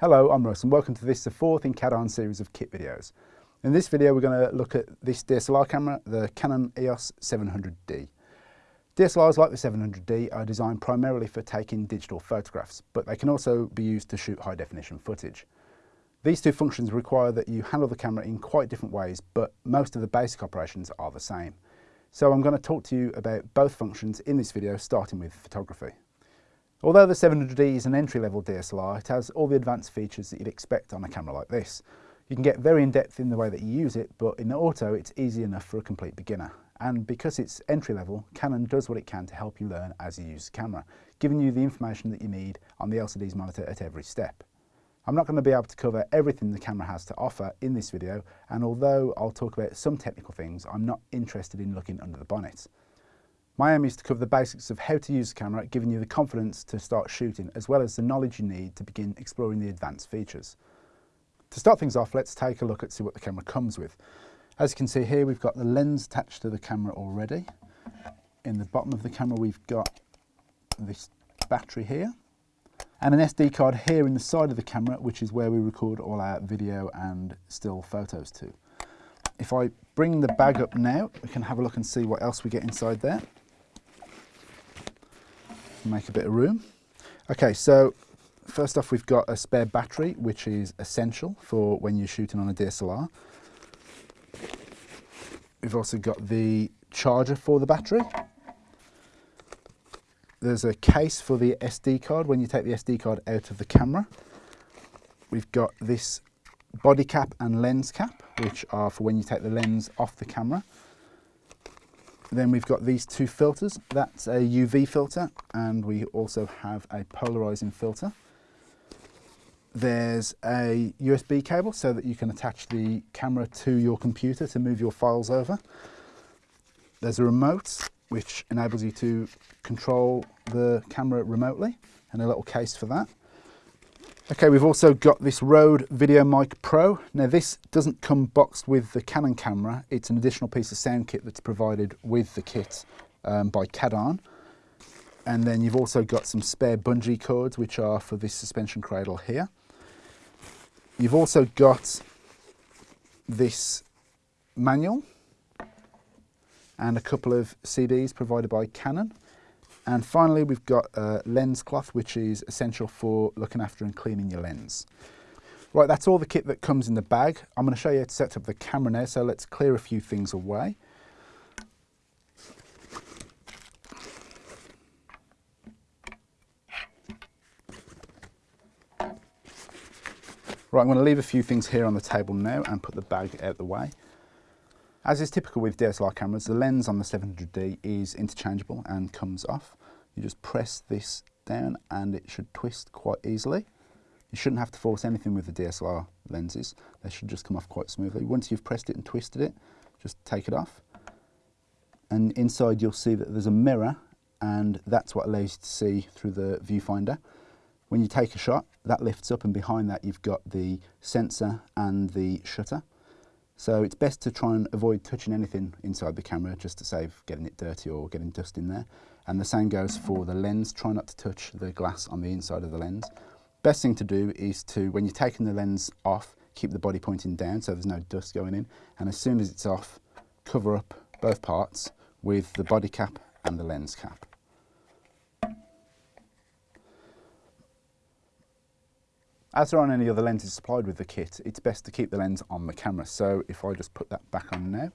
Hello, I'm Russ and welcome to this, the fourth in Cadarn series of kit videos. In this video we're going to look at this DSLR camera, the Canon EOS 700D. DSLRs like the 700D are designed primarily for taking digital photographs, but they can also be used to shoot high definition footage. These two functions require that you handle the camera in quite different ways, but most of the basic operations are the same. So I'm going to talk to you about both functions in this video, starting with photography. Although the 700D is an entry-level DSLR, it has all the advanced features that you'd expect on a camera like this. You can get very in-depth in the way that you use it, but in the auto it's easy enough for a complete beginner. And because it's entry-level, Canon does what it can to help you learn as you use the camera, giving you the information that you need on the LCD's monitor at every step. I'm not going to be able to cover everything the camera has to offer in this video, and although I'll talk about some technical things, I'm not interested in looking under the bonnet. My aim is to cover the basics of how to use the camera, giving you the confidence to start shooting, as well as the knowledge you need to begin exploring the advanced features. To start things off, let's take a look at see what the camera comes with. As you can see here, we've got the lens attached to the camera already. In the bottom of the camera, we've got this battery here, and an SD card here in the side of the camera, which is where we record all our video and still photos to. If I bring the bag up now, we can have a look and see what else we get inside there make a bit of room. Okay, so first off we've got a spare battery, which is essential for when you're shooting on a DSLR. We've also got the charger for the battery. There's a case for the SD card when you take the SD card out of the camera. We've got this body cap and lens cap, which are for when you take the lens off the camera. Then we've got these two filters. That's a UV filter and we also have a polarizing filter. There's a USB cable so that you can attach the camera to your computer to move your files over. There's a remote which enables you to control the camera remotely and a little case for that. Okay, we've also got this Rode VideoMic Pro. Now this doesn't come boxed with the Canon camera, it's an additional piece of sound kit that's provided with the kit um, by Cadarn. And then you've also got some spare bungee cords which are for this suspension cradle here. You've also got this manual and a couple of CDs provided by Canon. And finally, we've got a lens cloth, which is essential for looking after and cleaning your lens. Right, that's all the kit that comes in the bag. I'm going to show you how to set up the camera now, so let's clear a few things away. Right, I'm going to leave a few things here on the table now and put the bag out of the way. As is typical with DSLR cameras, the lens on the 700D is interchangeable and comes off. You just press this down and it should twist quite easily. You shouldn't have to force anything with the DSLR lenses. They should just come off quite smoothly. Once you've pressed it and twisted it, just take it off. And inside you'll see that there's a mirror and that's what allows you to see through the viewfinder. When you take a shot, that lifts up and behind that you've got the sensor and the shutter. So it's best to try and avoid touching anything inside the camera just to save getting it dirty or getting dust in there. And the same goes for the lens. Try not to touch the glass on the inside of the lens. Best thing to do is to, when you're taking the lens off, keep the body pointing down so there's no dust going in. And as soon as it's off, cover up both parts with the body cap and the lens cap. As there aren't any other lenses supplied with the kit, it's best to keep the lens on the camera. So if I just put that back on now,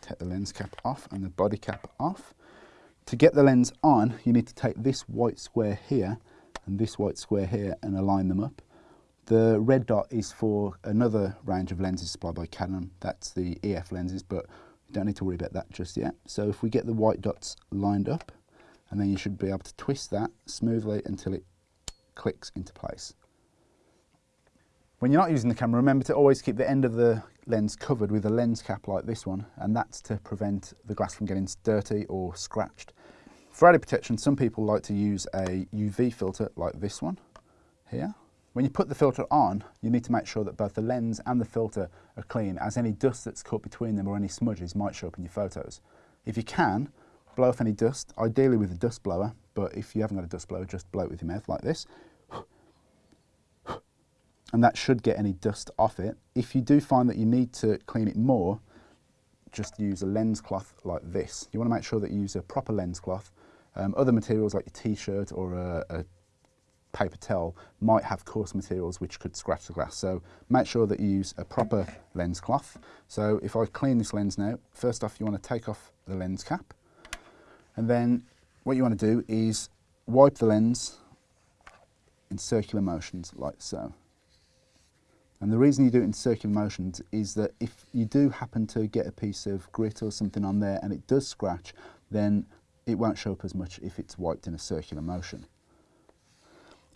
take the lens cap off and the body cap off. To get the lens on, you need to take this white square here and this white square here and align them up. The red dot is for another range of lenses supplied by Canon. That's the EF lenses, but you don't need to worry about that just yet. So if we get the white dots lined up, and then you should be able to twist that smoothly until it clicks into place. When you're not using the camera, remember to always keep the end of the lens covered with a lens cap like this one, and that's to prevent the glass from getting dirty or scratched. For added protection, some people like to use a UV filter like this one here. When you put the filter on, you need to make sure that both the lens and the filter are clean, as any dust that's caught between them or any smudges might show up in your photos. If you can, blow off any dust, ideally with a dust blower, but if you haven't got a dust blower, just blow it with your mouth like this and that should get any dust off it. If you do find that you need to clean it more, just use a lens cloth like this. You want to make sure that you use a proper lens cloth. Um, other materials like your t-shirt or a, a paper towel might have coarse materials which could scratch the glass. So make sure that you use a proper lens cloth. So if I clean this lens now, first off you want to take off the lens cap and then what you want to do is wipe the lens in circular motions like so. And the reason you do it in circular motions is that if you do happen to get a piece of grit or something on there and it does scratch, then it won't show up as much if it's wiped in a circular motion.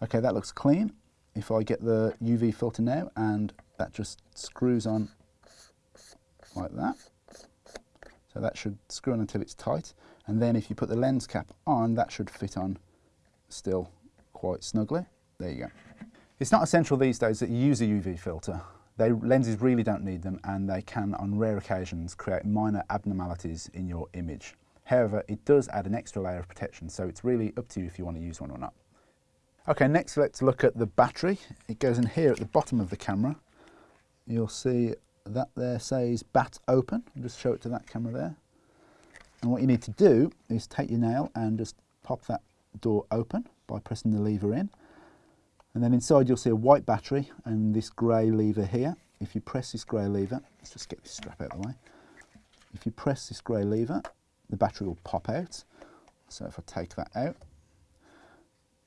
Okay, that looks clean. If I get the UV filter now and that just screws on like that. So that should screw on until it's tight. And then if you put the lens cap on, that should fit on still quite snugly. There you go. It's not essential these days that you use a UV filter. They, lenses really don't need them and they can, on rare occasions, create minor abnormalities in your image. However, it does add an extra layer of protection, so it's really up to you if you want to use one or not. Okay, next let's look at the battery. It goes in here at the bottom of the camera. You'll see that there says bat open. I'll just show it to that camera there. And what you need to do is take your nail and just pop that door open by pressing the lever in. And then inside you'll see a white battery and this grey lever here. If you press this grey lever, let's just get this strap out of the way. If you press this grey lever, the battery will pop out. So if I take that out,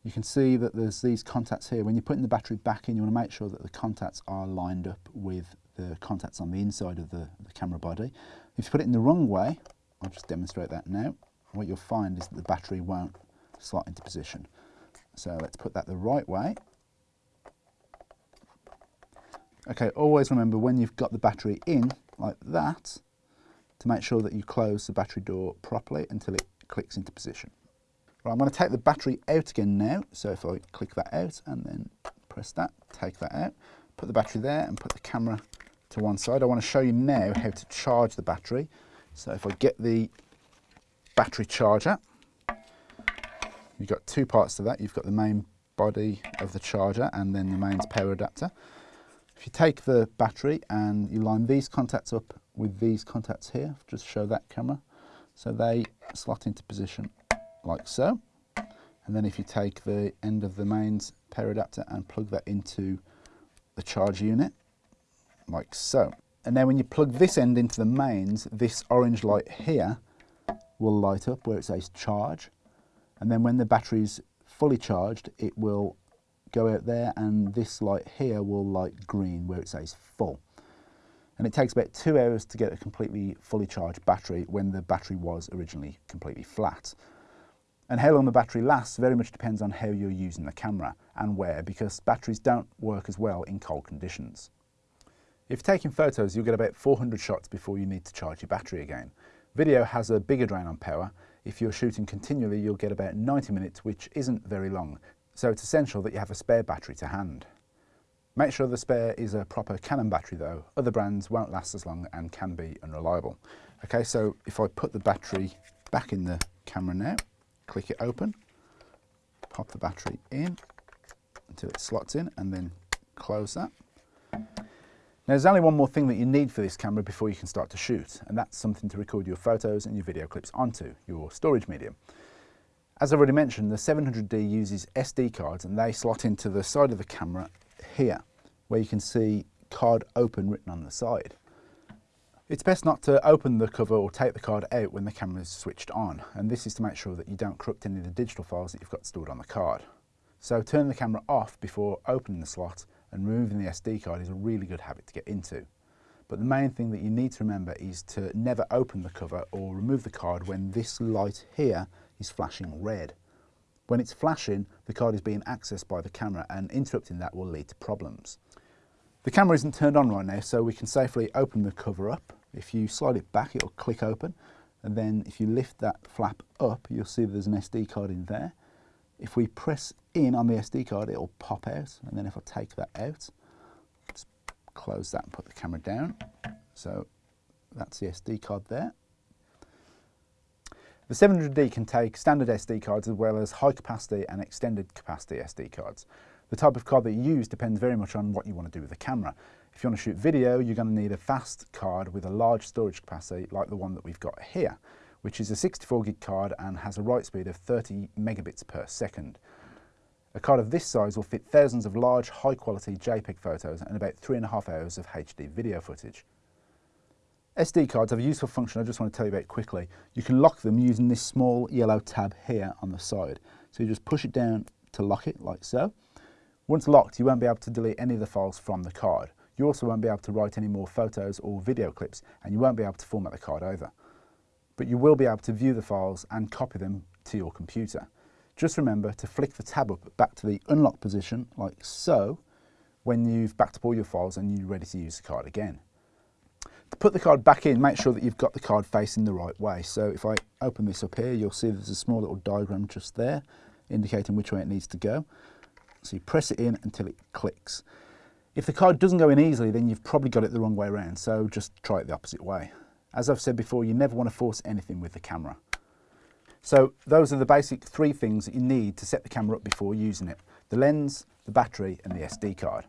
you can see that there's these contacts here. When you're putting the battery back in, you want to make sure that the contacts are lined up with the contacts on the inside of the, the camera body. If you put it in the wrong way, I'll just demonstrate that now, what you'll find is that the battery won't slot into position. So let's put that the right way. Okay, always remember when you've got the battery in, like that, to make sure that you close the battery door properly until it clicks into position. Right, I'm going to take the battery out again now. So if I click that out and then press that, take that out, put the battery there and put the camera to one side. I want to show you now how to charge the battery. So if I get the battery charger, you've got two parts to that. You've got the main body of the charger and then the mains power adapter. If you take the battery and you line these contacts up with these contacts here, just show that camera, so they slot into position like so. And then if you take the end of the mains power adapter and plug that into the charge unit, like so. And then when you plug this end into the mains, this orange light here will light up where it says charge. And then when the battery's fully charged, it will go out there and this light here will light green where it says full. And it takes about two hours to get a completely fully charged battery when the battery was originally completely flat. And how long the battery lasts very much depends on how you're using the camera and where because batteries don't work as well in cold conditions. If taking photos, you'll get about 400 shots before you need to charge your battery again. Video has a bigger drain on power. If you're shooting continually, you'll get about 90 minutes, which isn't very long. So it's essential that you have a spare battery to hand. Make sure the spare is a proper Canon battery though. Other brands won't last as long and can be unreliable. Okay, so if I put the battery back in the camera now, click it open, pop the battery in until it slots in and then close that. Now there's only one more thing that you need for this camera before you can start to shoot and that's something to record your photos and your video clips onto, your storage medium. As I've already mentioned, the 700D uses SD cards and they slot into the side of the camera here where you can see card open written on the side. It's best not to open the cover or take the card out when the camera is switched on, and this is to make sure that you don't corrupt any of the digital files that you've got stored on the card. So turn the camera off before opening the slot and removing the SD card is a really good habit to get into. But the main thing that you need to remember is to never open the cover or remove the card when this light here is flashing red. When it's flashing, the card is being accessed by the camera and interrupting that will lead to problems. The camera isn't turned on right now, so we can safely open the cover up if you slide it back, it'll click open. And then if you lift that flap up, you'll see there's an SD card in there. If we press in on the SD card, it'll pop out. And then if I take that out, just close that and put the camera down. So that's the SD card there. The 700D can take standard SD cards as well as high capacity and extended capacity SD cards. The type of card that you use depends very much on what you want to do with the camera. If you want to shoot video, you're going to need a fast card with a large storage capacity like the one that we've got here, which is a 64 gig card and has a write speed of 30 megabits per second. A card of this size will fit thousands of large, high quality JPEG photos and about three and a half hours of HD video footage. SD cards have a useful function I just want to tell you about quickly. You can lock them using this small yellow tab here on the side. So you just push it down to lock it like so. Once locked, you won't be able to delete any of the files from the card. You also won't be able to write any more photos or video clips and you won't be able to format the card either. But you will be able to view the files and copy them to your computer. Just remember to flick the tab up back to the unlock position like so when you've backed up all your files and you're ready to use the card again. To put the card back in, make sure that you've got the card facing the right way. So if I open this up here, you'll see there's a small little diagram just there indicating which way it needs to go. So you press it in until it clicks. If the card doesn't go in easily, then you've probably got it the wrong way around, so just try it the opposite way. As I've said before, you never want to force anything with the camera. So those are the basic three things that you need to set the camera up before using it. The lens, the battery and the SD card.